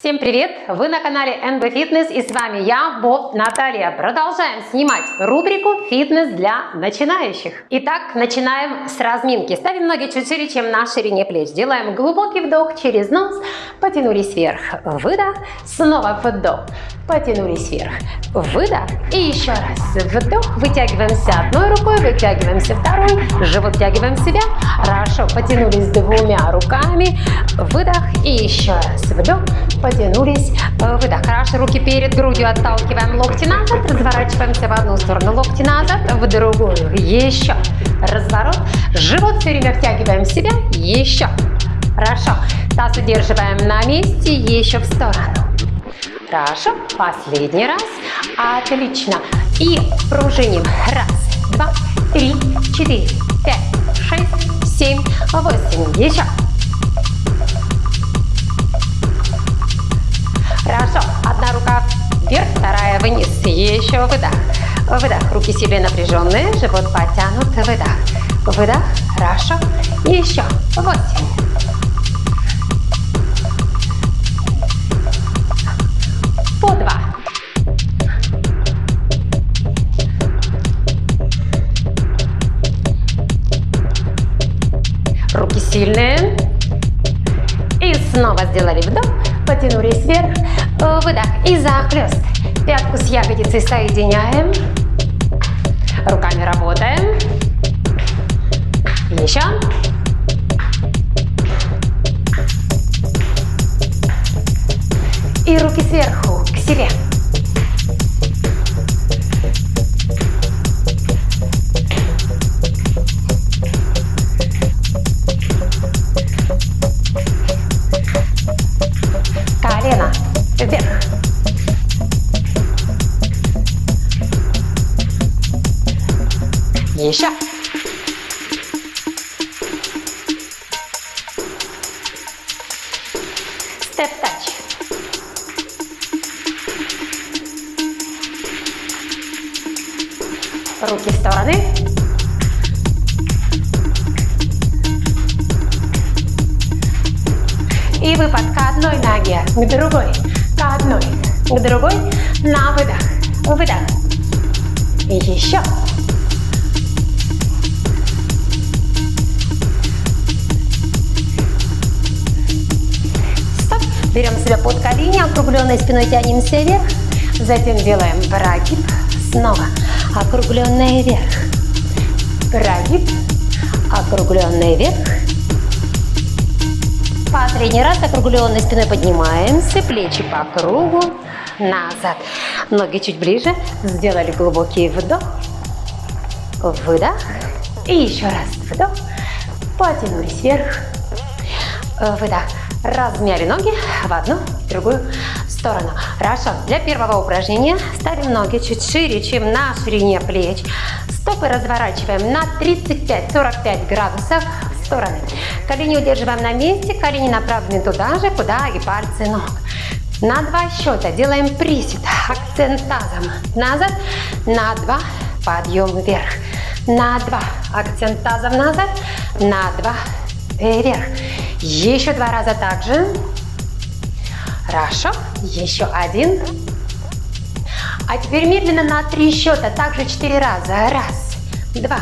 Всем привет! Вы на канале NB Fitness и с вами я, Боб Наталья. Продолжаем снимать рубрику «Фитнес для начинающих». Итак, начинаем с разминки. Ставим ноги чуть шире, чем на ширине плеч. Делаем глубокий вдох через нос, потянулись вверх, выдох, снова вдох, потянулись вверх, выдох. И еще раз. Вдох, вытягиваемся одной рукой, вытягиваемся второй, живот втягиваем в себя, хорошо, потянулись двумя руками, выдох. И еще раз. Вдох, потянулись, выдох. Хорошо, руки перед грудью. Отталкиваем, локти назад, разворачиваемся в одну сторону, локти назад, в другую. Еще. Разворот. Живот все время втягиваем себя. Еще. Хорошо. Таз удерживаем на месте, еще в сторону. Хорошо. Последний раз. Отлично. И пружиним. Раз, два, три, четыре, пять, шесть, семь, восемь. Еще. Хорошо. Одна рука вверх, вторая вниз. Еще выдох. Выдох. Руки себе напряженные, живот потянут. Выдох. Выдох. Хорошо. Еще. Восемь. Сильные. И снова сделали вдох, потянулись вверх, выдох и захлест. Пятку с ягодицей соединяем, руками работаем. Еще. И руки сверху, к себе. Вверх. Еще. Степ-тач. Руки в стороны. И выпад к одной ноге, к другой, к другой, на выдох, выдох. И еще. Стоп. Берем себя под колени, округленной спиной тянемся вверх. Затем делаем прогиб. Снова округленный вверх. Прогиб, округленный вверх. Последний раз округленной спиной поднимаемся, плечи по кругу, назад. Ноги чуть ближе, сделали глубокий вдох, выдох. И еще раз вдох, потянулись вверх, выдох. Размяли ноги в одну, в другую сторону. Хорошо, для первого упражнения ставим ноги чуть шире, чем на ширине плеч. Стопы разворачиваем на 35-45 градусов стороны. Колени удерживаем на месте, колени направлены туда же, куда и пальцы ног. На два счета делаем присед, акцент тазом назад, на два, подъем вверх, на два, акцент тазом назад, на два, вверх. Еще два раза также. Хорошо, еще один. А теперь медленно на три счета, также четыре раза. Раз, два,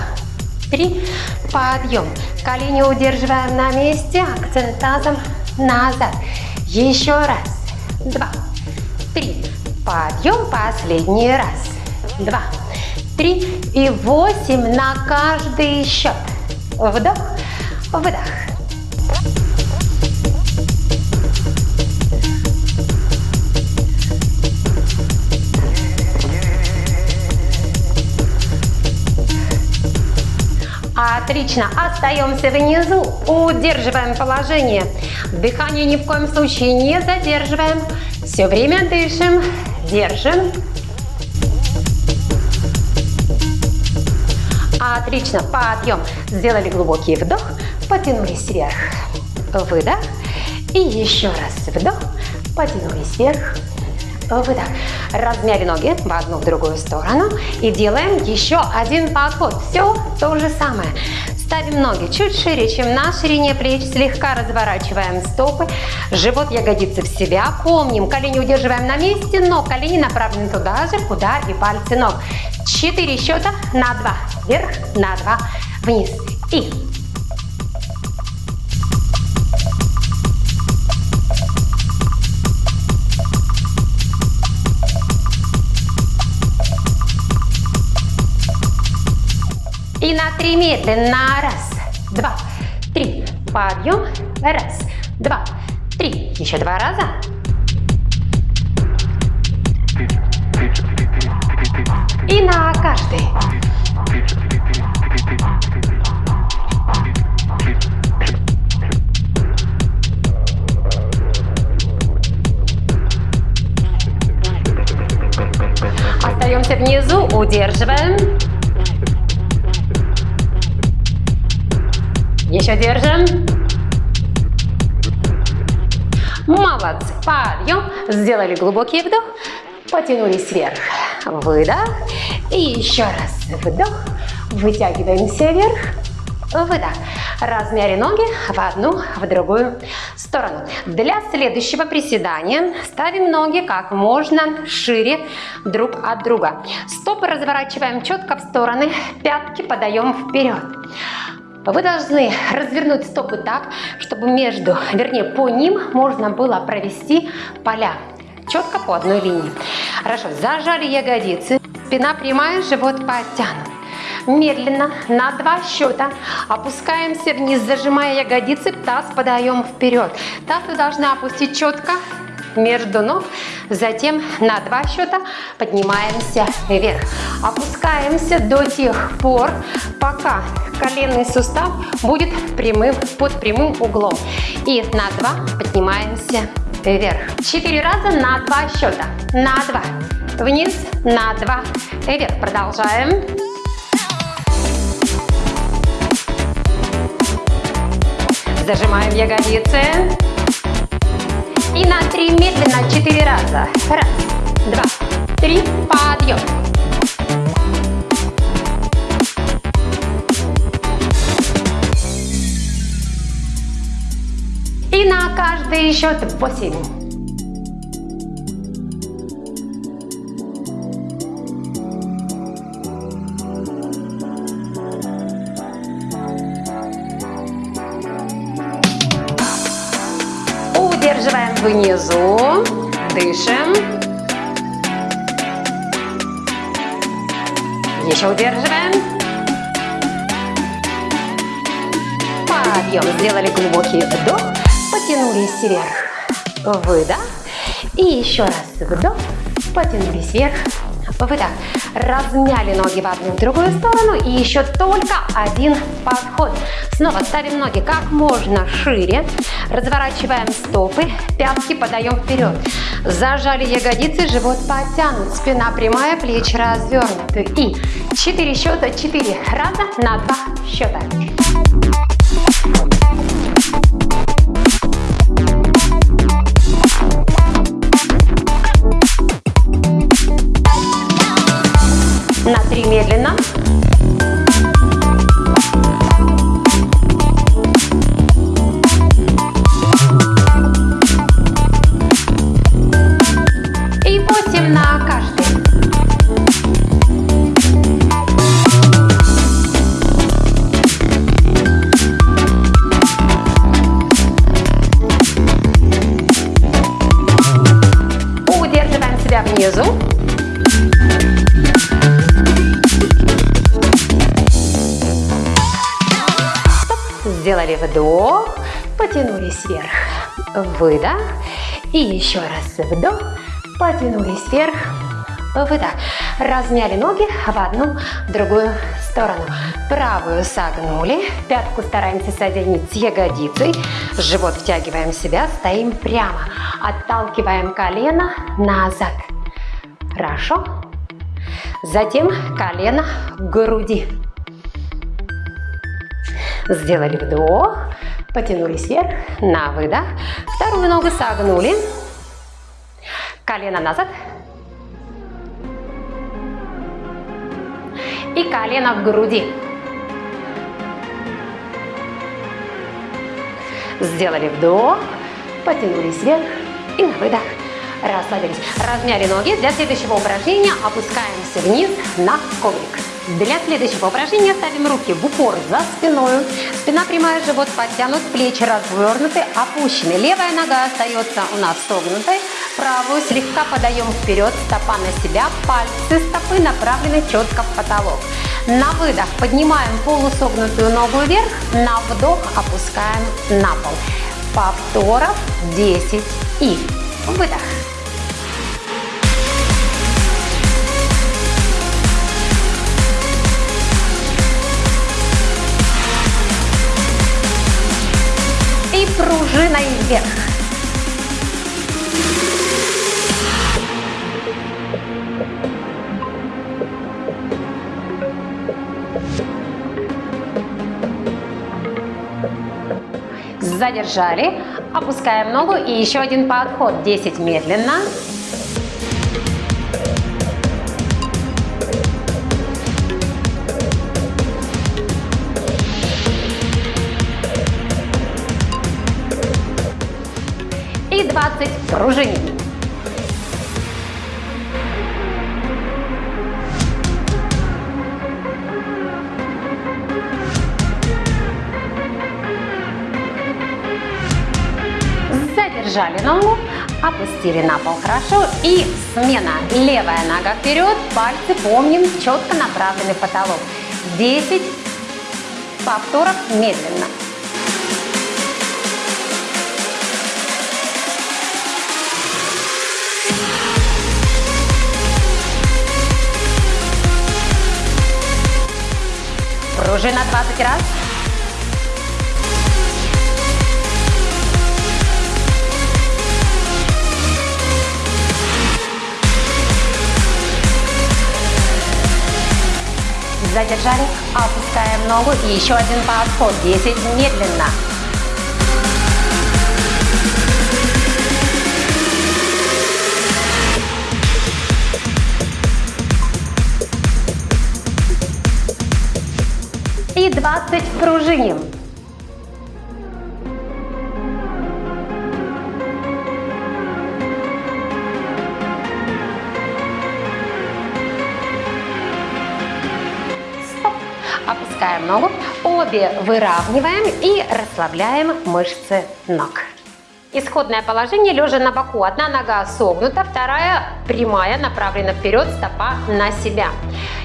три, подъем. Колени удерживаем на месте, акцент тазом назад. Еще раз, два, три, подъем, последний раз. Два, три и восемь на каждый счет. Вдох, выдох. Отлично. Остаемся внизу. Удерживаем положение. Дыхание ни в коем случае не задерживаем. Все время дышим. Держим. Отлично. Подъем. Сделали глубокий вдох. Потянулись вверх. Выдох. И еще раз вдох. Потянулись вверх. Выдох. Размяли ноги в одну, в другую сторону. И делаем еще один подход. Все то же самое. Ставим ноги чуть шире, чем на ширине плеч. Слегка разворачиваем стопы. Живот, ягодицы в себя. Помним, колени удерживаем на месте, но колени направлены туда же, куда и пальцы ног. Четыре счета на два. Вверх, на два, вниз. И на три медленно. Раз, два, три. Подъем. Раз, два, три. Еще два раза. И на каждый. Остаемся внизу, удерживаем. Еще держим. Молодцы. Подъем. Сделали глубокий вдох. Потянулись вверх. Выдох. И еще раз вдох. Вытягиваемся вверх. Выдох. Размяли ноги в одну, в другую сторону. Для следующего приседания ставим ноги как можно шире друг от друга. Стопы разворачиваем четко в стороны, пятки подаем вперед. Вы должны развернуть стопы так, чтобы между, вернее, по ним можно было провести поля. Четко по одной линии. Хорошо, зажали ягодицы. Спина прямая, живот подтянут. Медленно, на два счета, опускаемся вниз, зажимая ягодицы, таз подаем вперед. Таз вы должны опустить четко между ног, затем на два счета поднимаемся вверх. Опускаемся до тех пор, пока коленный сустав будет прямым, под прямым углом. И на два поднимаемся вверх. Четыре раза на два счета. На два. Вниз, на два. Вверх. Продолжаем. Зажимаем ягодицы. И на три медленно четыре раза. Раз, два, три. Подъем. И на каждый счет по внизу, дышим. Еще удерживаем. Подъем. Сделали глубокий вдох потянулись вверх, выдох. И еще раз вдох, потянулись вверх, выдох. Размяли ноги в одну в другую сторону и еще только один подход. Снова ставим ноги как можно шире, разворачиваем стопы, пятки подаем вперед. Зажали ягодицы, живот подтянут, спина прямая, плечи развернуты. И 4 счета, 4 раза на 2 счета. Три медленно. Вдох, потянулись вверх, выдох. И еще раз вдох, потянулись вверх, выдох. Размяли ноги в одну, другую сторону. Правую согнули, пятку стараемся соединить с ягодицей, живот втягиваем в себя, стоим прямо. Отталкиваем колено назад. Хорошо. Затем колено к груди. Сделали вдох, потянулись вверх, на выдох. Вторую ногу согнули, колено назад. И колено к груди. Сделали вдох, потянулись вверх и на выдох расслабились. Размяли ноги. Для следующего упражнения опускаемся вниз на коврик. Для следующего упражнения ставим руки в упор за спиной. Спина прямая, живот подтянут, плечи развернуты, опущены. Левая нога остается у нас согнутой. Правую слегка подаем вперед, стопа на себя, пальцы стопы направлены четко в потолок. На выдох поднимаем полусогнутую ногу вверх, на вдох опускаем на пол. Повторов 10 и выдох. Пружиной вверх. Задержали. Опускаем ногу и еще один подход. 10 медленно. И 20 пружиним. Задержали ногу, опустили на пол хорошо. И смена. Левая нога вперед, пальцы помним, четко направлены в потолок. 10 повторов медленно. Пружина 20 раз. Задержали, опускаем ногу и еще один подход. 10 медленно. И 20 пружиним. Опускаем ногу, обе выравниваем и расслабляем мышцы ног. Исходное положение лежа на боку. Одна нога согнута, вторая прямая, направлена вперед, стопа на себя.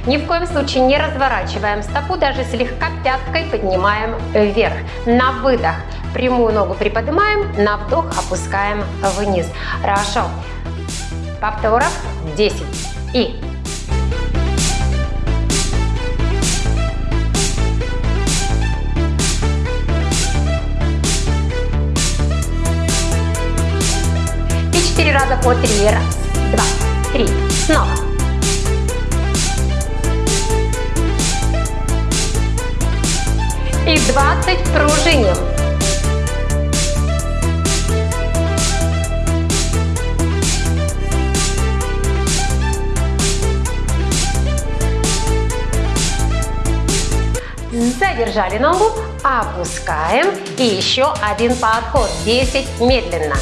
Ни в коем случае не разворачиваем стопу, даже слегка пяткой поднимаем вверх. На выдох прямую ногу приподнимаем, на вдох опускаем вниз. Хорошо. Повторов 10. И раза по три. Раз, два, три. Снова. И 20 пружиним. Задержали ногу, опускаем и еще один подход. 10 медленно.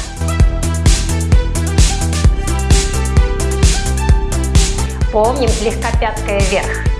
Помним слегка пяткой вверх.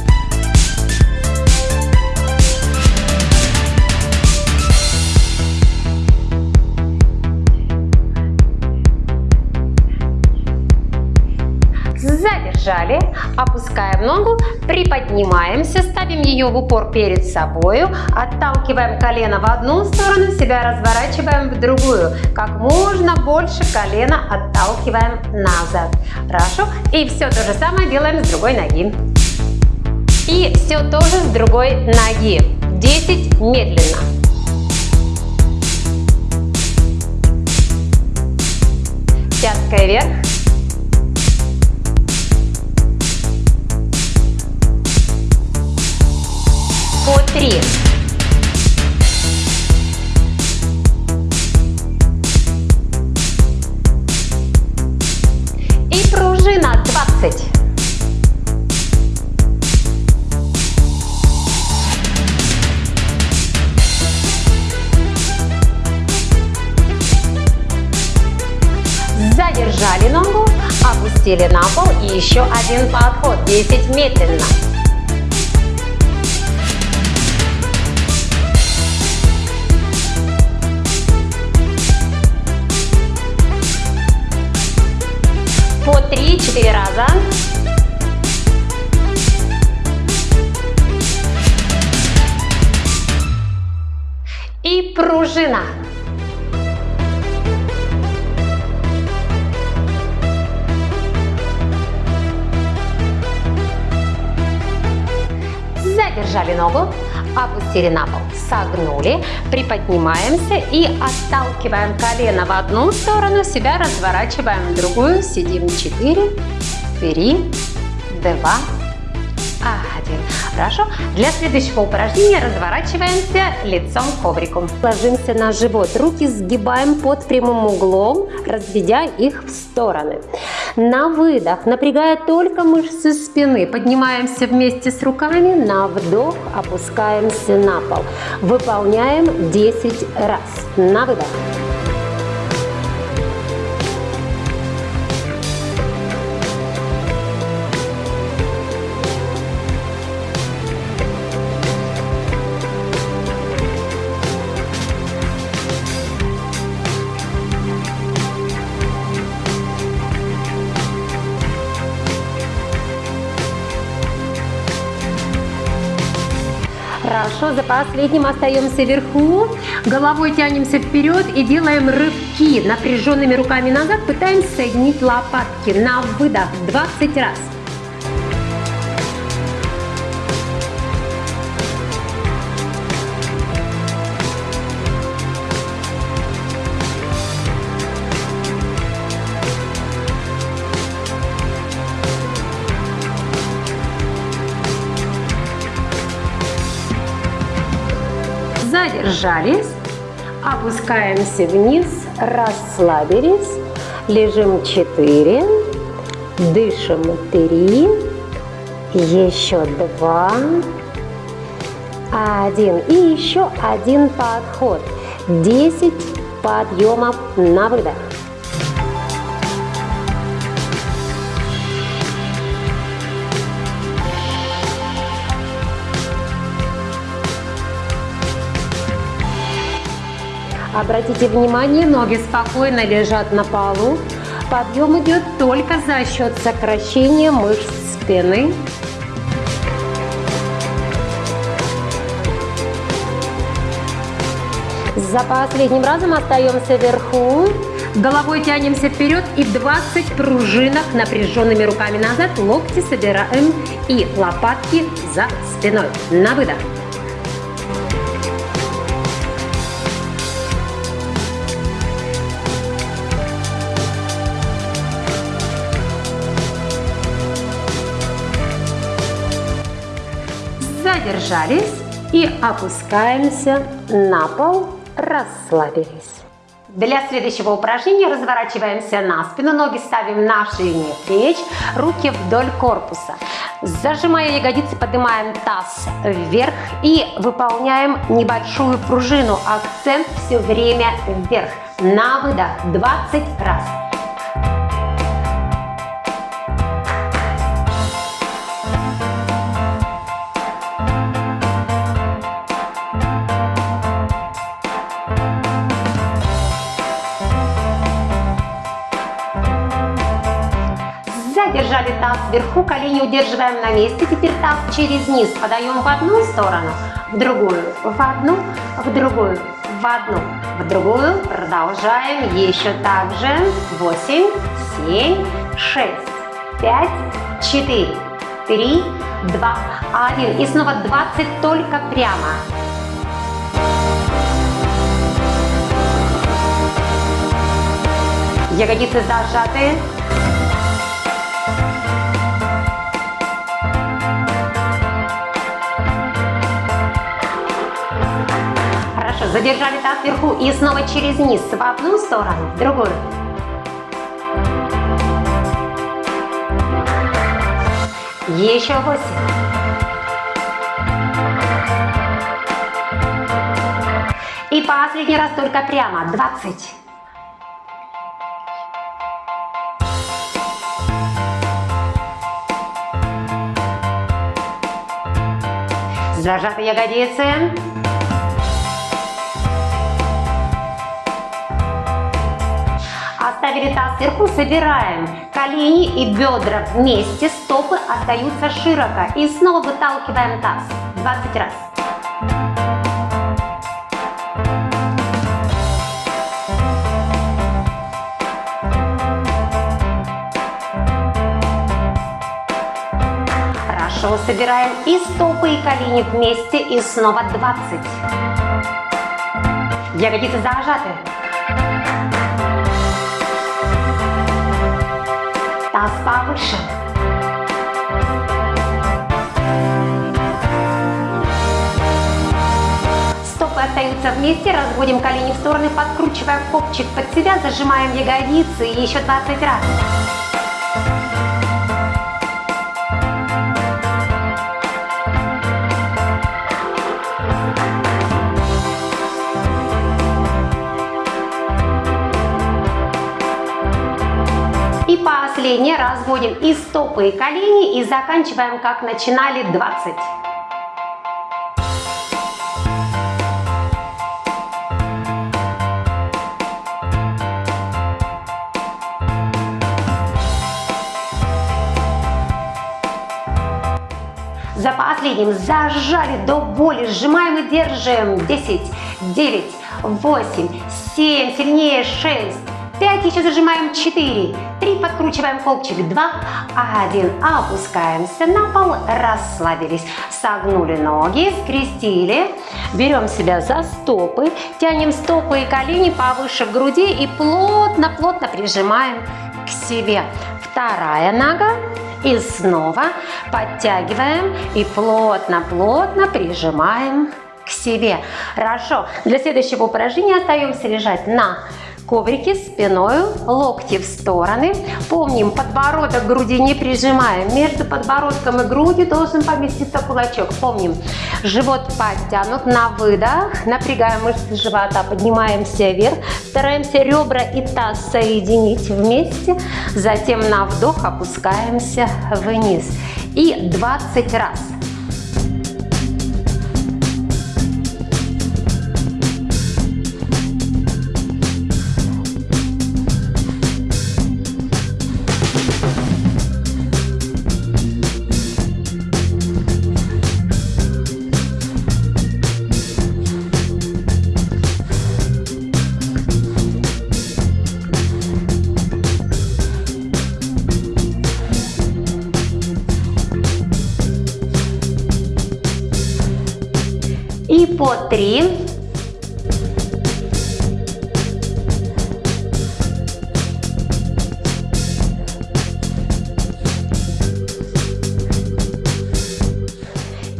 20 пружиним. Задержали, опускаем ногу, приподнимаемся, ставим ее в упор перед собой, отталкиваем колено в одну сторону, себя разворачиваем в другую. Как можно больше колено отталкиваем назад. Хорошо? И все то же самое делаем с другой ноги. И все тоже с другой ноги. 10 медленно. Пяткой вверх. три. И пружина 20. Задержали ногу, опустили на пол и еще один подход, 10 медленно. 3-4 раза. И пружина. Задержали ногу, опустили на пол, согнули, приподнимаемся и отталкиваем колено в одну сторону, себя разворачиваем в другую, сидим 4, 3, 2, 1. Хорошо. Для следующего упражнения разворачиваемся лицом к коврику. Ложимся на живот. Руки сгибаем под прямым углом, разведя их в стороны. На выдох, напрягая только мышцы спины, поднимаемся вместе с руками. На вдох опускаемся на пол. Выполняем 10 раз. На выдох. Хорошо, за последним остаемся вверху, головой тянемся вперед и делаем рывки напряженными руками назад, пытаемся соединить лопатки. На выдох 20 раз. Задержались, опускаемся вниз, расслабились, лежим 4, дышим 3, еще 2, 1 и еще один подход, 10 подъемов на выдох. Обратите внимание, ноги спокойно лежат на полу. Подъем идет только за счет сокращения мышц спины. За последним разом остаемся вверху. Головой тянемся вперед и 20 пружинок напряженными руками назад. Локти собираем и лопатки за спиной. На выдох. Задержались и опускаемся на пол, расслабились. Для следующего упражнения разворачиваемся на спину, ноги ставим на ширине плеч, руки вдоль корпуса. Зажимая ягодицы, поднимаем таз вверх и выполняем небольшую пружину. Акцент все время вверх. На выдох 20 раз. Держали таз вверху, колени удерживаем на месте. Теперь таз через низ подаем в одну сторону, в другую, в одну, в другую, в одну, в другую. Продолжаем еще так же. 8, 7, 6, 5, 4, 3, 2, 1. И снова 20 только прямо. Ягодицы зажаты. Задержали таз вверху и снова через низ в одну сторону, в другую. Еще 8. И последний раз только прямо. 20. Зажаты ягодицы. Оставили таз сверху, собираем колени и бедра вместе, стопы остаются широко. И снова выталкиваем таз. 20 раз. Хорошо, собираем и стопы, и колени вместе, и снова 20. Ягодицы зажаты. Повыше. Стопы остаются вместе, разводим колени в стороны, подкручиваем копчик под себя, зажимаем ягодицы и еще 20 раз. Последнее разводим и стопы, и колени, и заканчиваем, как начинали, 20. За последним зажали до боли, сжимаем и держим. 10, 9, 8, 7, сильнее 6, 5, еще зажимаем 4, 3, подкручиваем копчик, 2, 1, опускаемся на пол, расслабились, согнули ноги, скрестили, берем себя за стопы, тянем стопы и колени повыше груди и плотно-плотно прижимаем к себе. Вторая нога. И снова подтягиваем и плотно-плотно прижимаем к себе. Хорошо. Для следующего упражнения остаемся лежать на коврике спиной, локти в стороны. Помним, подбородок груди не прижимаем. Между подбородком и грудью должен поместиться кулачок. Помним, живот подтянут на выдох. Напрягаем мышцы живота, поднимаемся вверх. Стараемся ребра и таз соединить вместе. Затем на вдох опускаемся вниз. И 20 раз. Три.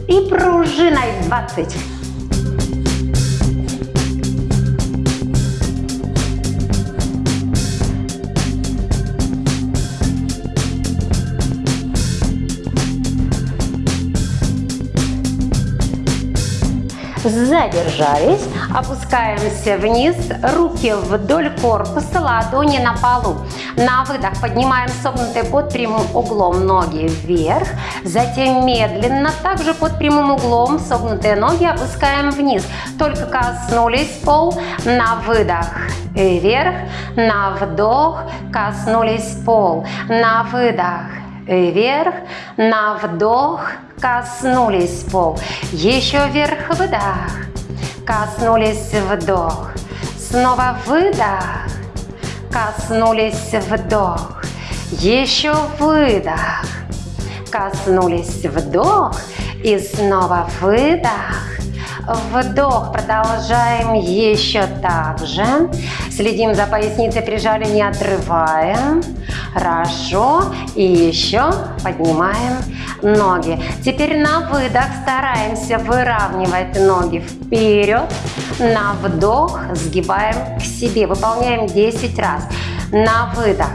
И пружиной 20. Задержались, опускаемся вниз, руки вдоль корпуса, ладони на полу. На выдох поднимаем согнутые под прямым углом ноги вверх, затем медленно, также под прямым углом, согнутые ноги опускаем вниз. Только коснулись пол, на выдох вверх, на вдох, коснулись пол, на выдох вверх, на вдох, коснулись пол. Еще вверх, выдох, коснулись вдох. Снова выдох, коснулись вдох. Еще выдох, коснулись вдох. И снова выдох, Вдох. Продолжаем еще так же. Следим за поясницей, прижали, не отрываем. Хорошо. И еще поднимаем ноги. Теперь на выдох стараемся выравнивать ноги вперед. На вдох сгибаем к себе. Выполняем 10 раз. На выдох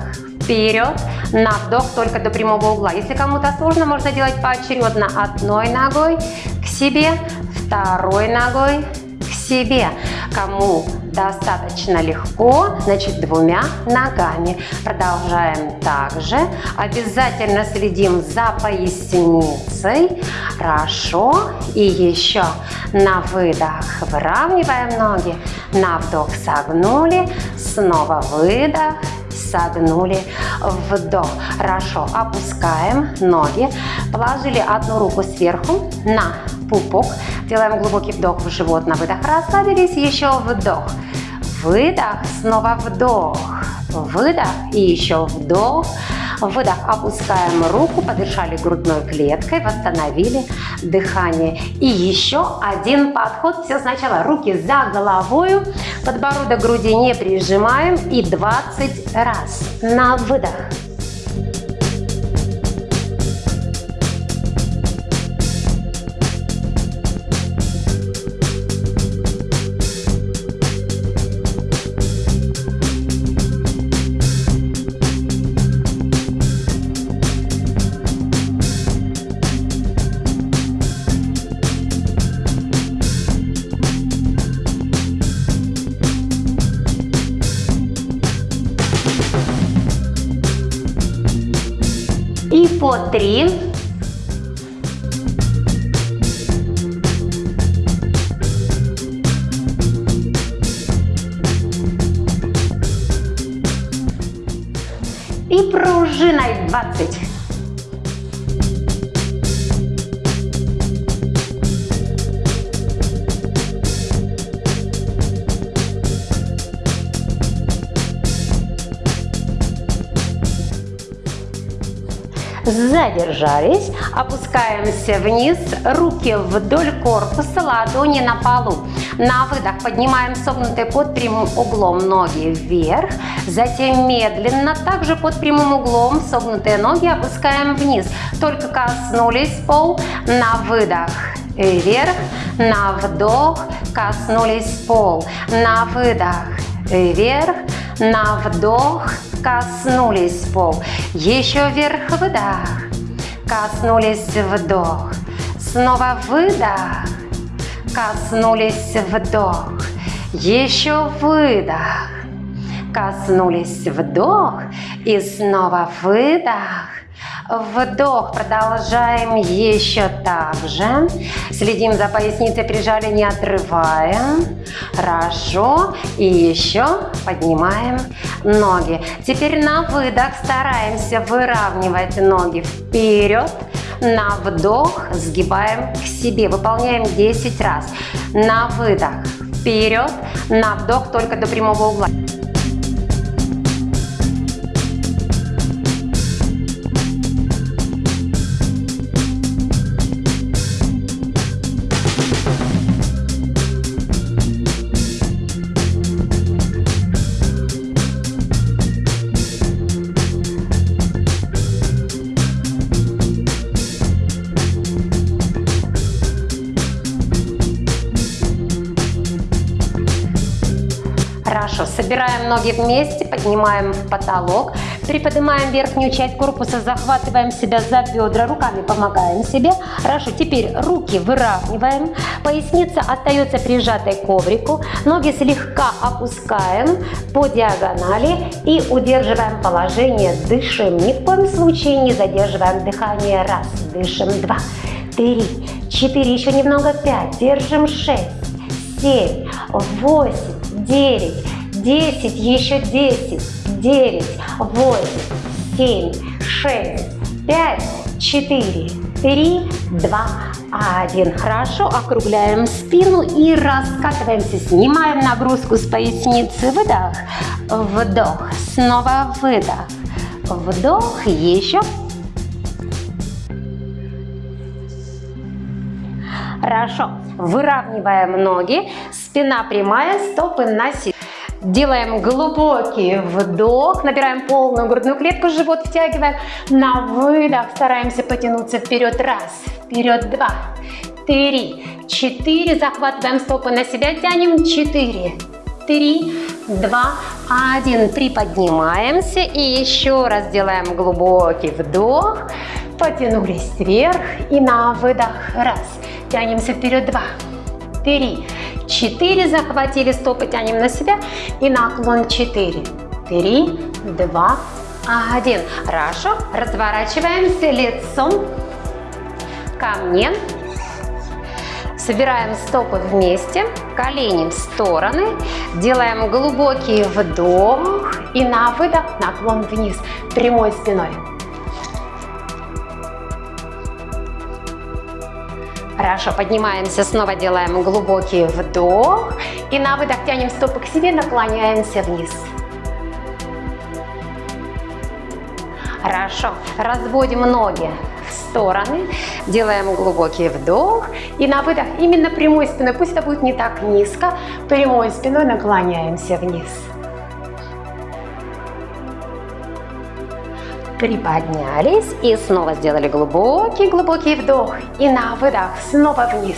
вперед, на вдох только до прямого угла. Если кому-то сложно, можно делать поочередно одной ногой к себе, второй ногой к себе. Кому достаточно легко, значит двумя ногами. Продолжаем также. Обязательно следим за поясницей. Хорошо. И еще на выдох выравниваем ноги. На вдох согнули. Снова выдох согнули, вдох. Хорошо, опускаем ноги, положили одну руку сверху на пупок, делаем глубокий вдох в живот, на выдох. Расслабились, еще вдох, выдох, снова вдох, выдох и еще вдох, выдох, опускаем руку, подышали грудной клеткой, восстановили дыхание. И еще один подход, все сначала, руки за головой, подбородок груди не прижимаем. И 20 раз. На выдох. Пружиной 20. задержались, опускаемся вниз, руки вдоль корпуса, ладони на полу. На выдох поднимаем согнутые под прямым углом ноги вверх, затем медленно, также под прямым углом согнутые ноги опускаем вниз. Только коснулись пол, на выдох вверх, на вдох, коснулись пол, на выдох вверх, на вдох, коснулись пол. Еще вверх, выдох. Коснулись вдох. Снова выдох. Коснулись вдох. Еще выдох. Коснулись вдох. И снова выдох. Вдох. Продолжаем еще так же. Следим за поясницей, прижали, не отрываем. Хорошо. И еще поднимаем ноги. Теперь на выдох стараемся выравнивать ноги вперед. На вдох сгибаем к себе. Выполняем 10 раз. На выдох вперед. На вдох только до прямого угла. Собираем ноги вместе, поднимаем потолок, приподнимаем верхнюю часть корпуса, захватываем себя за бедра, руками помогаем себе. Хорошо, теперь руки выравниваем, поясница остается прижатой к коврику, ноги слегка опускаем по диагонали и удерживаем положение, дышим. Ни в коем случае не задерживаем дыхание. Раз, дышим, два, три, четыре, еще немного, пять, держим, шесть, семь, восемь, девять, 10, еще 10, 9, 8, 7, 6, 5, 4, 3, 2, 1. Хорошо, округляем спину и раскатываемся. Снимаем нагрузку с поясницы. Выдох, вдох, снова выдох, вдох, еще. Хорошо, выравниваем ноги, спина прямая, стопы на себе. Делаем глубокий вдох, набираем полную грудную клетку, живот втягиваем. На выдох стараемся потянуться вперед. Раз, вперед, два, три, четыре. Захватываем стопы на себя, тянем. Четыре, три, два, один. Приподнимаемся и еще раз делаем глубокий вдох. Потянулись вверх и на выдох. Раз. Тянемся вперед. Два, три, четыре. Захватили стопы, тянем на себя. И наклон четыре, три, два, один. Хорошо. Разворачиваемся лицом ко мне. Собираем стопы вместе, колени в стороны, делаем глубокий вдох и на выдох наклон вниз, прямой спиной. Хорошо, поднимаемся, снова делаем глубокий вдох и на выдох тянем стопы к себе, наклоняемся вниз. Хорошо, разводим ноги в стороны, делаем глубокий вдох и на выдох именно прямой спиной, пусть это будет не так низко, прямой спиной наклоняемся вниз. Приподнялись и снова сделали глубокий-глубокий вдох и на выдох снова вниз.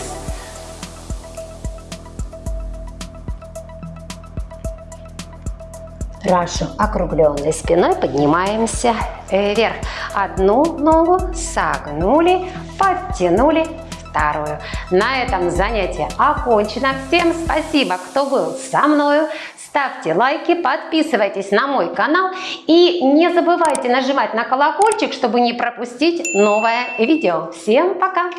Хорошо, округленной спиной поднимаемся вверх. Одну ногу согнули, подтянули вторую. На этом занятие окончено. Всем спасибо, кто был со мною. Ставьте лайки, подписывайтесь на мой канал и не забывайте нажимать на колокольчик, чтобы не пропустить новое видео. Всем пока!